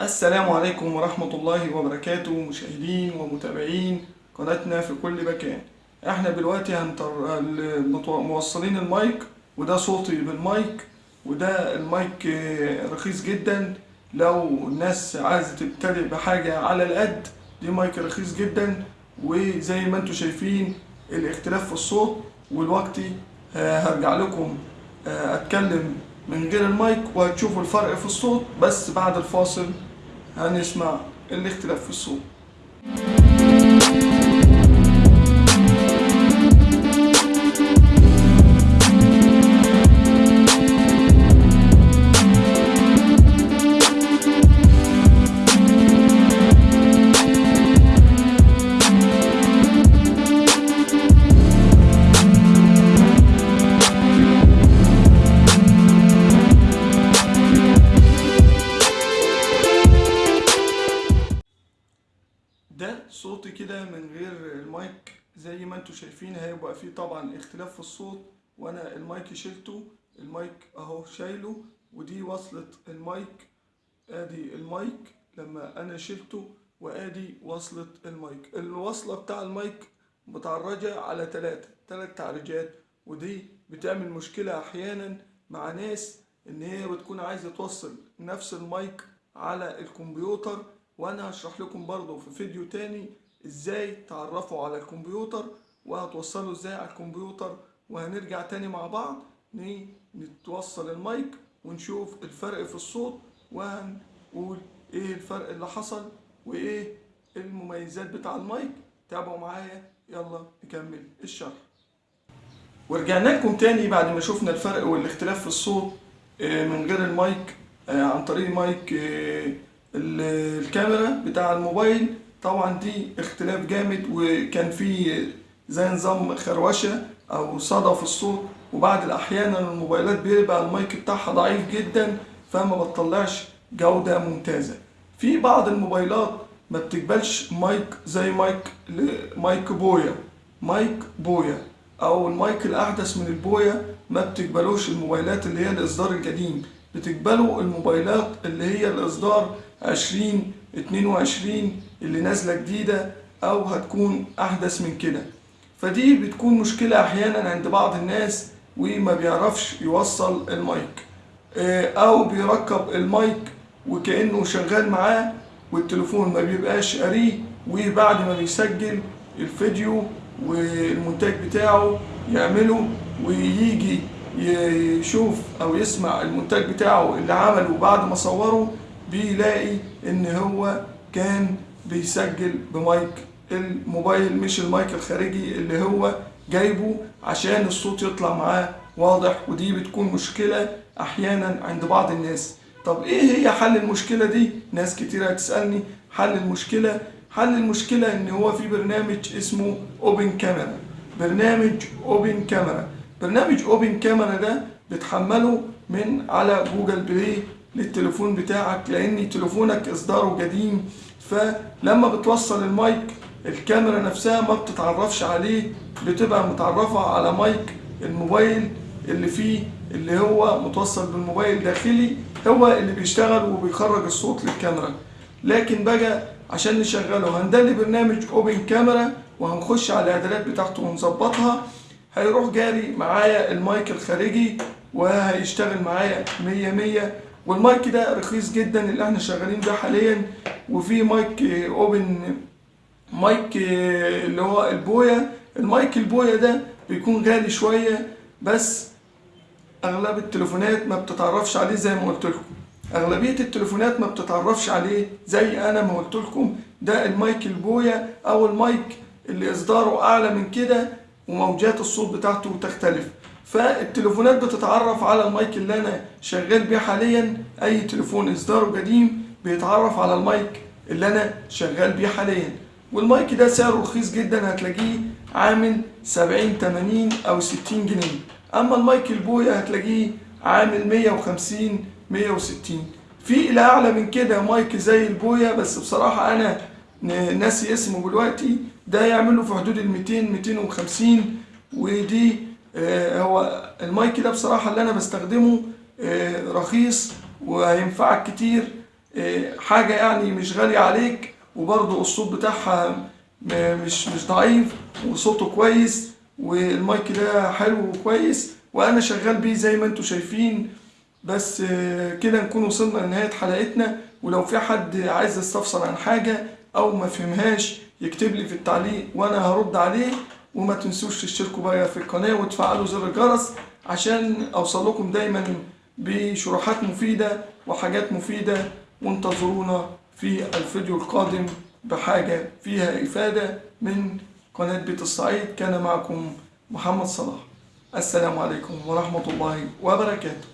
السلام عليكم ورحمة الله وبركاته مشاهدين ومتابعين قناتنا في كل مكان. إحنا دلوقتي هنطر... موصلين المايك وده صوتي بالمايك وده المايك رخيص جدا. لو الناس عايزة تبتدئ بحاجة على القد دي مايك رخيص جدا. وزي ما أنتم شايفين الاختلاف في الصوت والوقتي آه، هرجع لكم آه، أتكلم من غير المايك وهتشوفوا الفرق في الصوت بس بعد الفاصل هنسمع الاختلاف في الصوت. ده صوتي كده من غير المايك زي ما أنتوا شايفين هيبقى فيه طبعا اختلاف في الصوت. وأنا المايك شلته المايك أهو شايله ودي وصلة المايك. آدي المايك لما أنا شلته وآدي وصلة المايك. الوصلة بتاع المايك متعرجة على تلاتة تلات تعريجات ودي بتعمل مشكلة أحيانا مع ناس إن هي بتكون عايزة توصل نفس المايك على الكمبيوتر وأنا هشرح لكم برضو في فيديو تاني إزاي تعرفوا على الكمبيوتر وهتوصلوا إزاي على الكمبيوتر وهنرجع تاني مع بعض. نتوصل المايك ونشوف الفرق في الصوت وهنقول إيه الفرق اللي حصل وايه المميزات بتاع المايك. تابعوا معايا يلا نكمل الشرح. ورجعنا لكم تاني بعد ما شفنا الفرق والاختلاف في الصوت آه، من غير المايك آه، عن طريق مايك آه، الكاميرا بتاع الموبايل طبعا دي اختلاف جامد وكان في زي نظام خروشة أو صدى في الصوت وبعض الأحيان الموبايلات بيبقى المايك بتاعها ضعيف جدا فما بتطلعش جودة ممتازة. في بعض الموبايلات ما بتقبلش مايك زي مايك مايك بويا مايك بويا أو المايك الأحدث من البويا ما بتقبلوش الموبايلات اللي هي الإصدار القديم. بتقبلوا الموبايلات اللي هي الإصدار 20 22 اللي نازلة جديدة أو هتكون أحدث من كده. فدي بتكون مشكلة أحيانا عند بعض الناس وما بيعرفش يوصل المايك آه، أو بيركب المايك وكأنه شغال معاه والتليفون ما بيبقاش قاريه وبعد ما بيسجل الفيديو والمونتاج بتاعه يعمله ويجي يشوف أو يسمع المونتاج بتاعه اللي عمله بعد ما صوره بيلاقي إن هو كان بيسجل بمايك الموبايل مش المايك الخارجي اللي هو جايبه عشان الصوت يطلع معاه واضح ودي بتكون مشكلة أحيانا عند بعض الناس. طب إيه هي حل المشكلة دي؟ ناس كتير هتسألني حل المشكلة. حل المشكلة إن هو في برنامج اسمه Open Camera برنامج Open Camera برنامج Open Camera ده بتحمله من على Google Play للتليفون بتاعك لأن تليفونك إصداره قديم. فلما بتوصل المايك الكاميرا نفسها ما بتتعرفش عليه بتبقى متعرفة على مايك الموبايل اللي فيه اللي هو متوصل بالموبايل داخلي هو اللي بيشتغل وبيخرج الصوت للكاميرا. لكن بقى عشان نشغله هننزل برنامج Open Camera وهنخش على الإعدادات بتاعته ونظبطها. هيروح جاري معايا المايك الخارجي وهيشتغل معايا مية مية. والمايك ده رخيص جدا اللي إحنا شغالين بيه حاليا. وفي مايك open مايك اللي هو البويا. المايك البويا ده بيكون غالي شوية بس أغلب التليفونات ما بتتعرفش عليه زي ما قلت لكم. أغلبية التليفونات ما بتتعرفش عليه زي أنا ما قلت لكم. ده المايك البويا أو المايك اللي إصداره أعلى من كده. وموجات الصوت بتاعته تختلف فالتليفونات بتتعرف على المايك اللي أنا شغال بيه حاليا. أي تليفون إصداره قديم بيتعرف على المايك اللي أنا شغال بيه حاليا. والمايك ده سعره رخيص جدا هتلاقيه عامل 70 80 أو 60 جنيه. أما المايك البويا هتلاقيه عامل 150 160 في إلى أعلى من كده مايك زي البويا بس بصراحة أنا ناسي اسمه دلوقتي. ده يعمل له في حدود ال 200 250 ودي آه، هو المايك ده بصراحة اللي أنا بستخدمه آه، رخيص وهينفعك كتير آه، حاجة يعني مش غالية عليك وبرضه الصوت بتاعها مش مش ضعيف وصوته كويس والمايك ده حلو وكويس وأنا شغال بيه زي ما أنتم شايفين. بس كده نكون وصلنا لنهاية حلقتنا ولو في حد عايز يستفسر عن حاجة أو ما فهمهاش يكتب لي في التعليق وأنا هرد عليه وما تنسوش تشتركوا بقى في القناة وتفعلوا زر الجرس عشان أوصل لكم دايما بشروحات مفيدة وحاجات مفيدة وانتظرونا في الفيديو القادم بحاجة فيها إفادة من قناة بيت الصعيد كان معكم محمد صلاح. السلام عليكم ورحمة الله وبركاته.